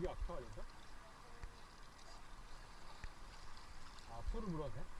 이게 아닌가? 아, 소를 물었네?